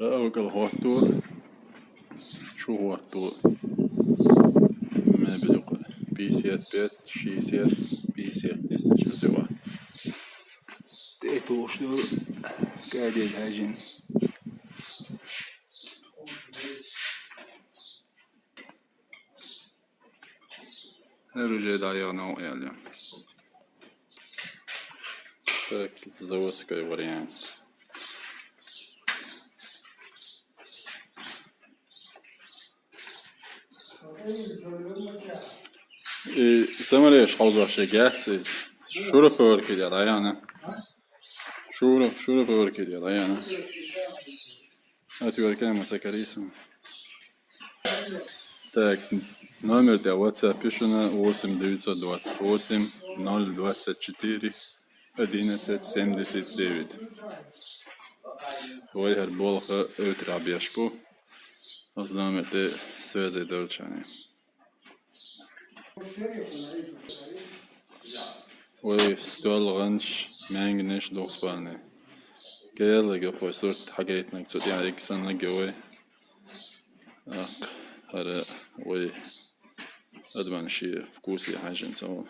رأوك الخواتو شو خواتو ما بدق بيسيات بيت شيسيات بيسيات لسه شو سوا تيتو شنو قاعد يلهاجن هر جاي ayağına o yani. Так, заводская вариант. Samare shkallë bashkë gjatë se shurë për këtë jara janë. Shurë, shurë për këtë jara janë. Aty varkë më sakarisëm. Так, номер для WhatsApp пишено 8 928 024 11 79. Ольга Болха, Эвтрабешпу. Oznajmite sveze dolčane. ويستوى الغنش ما ينجنش دوغ سبالني كي يلا جوفو صورت حكايتنا كسوتي عليك سنة جوي اق هراء وي ادمان شي فكوسي حاجة نسوها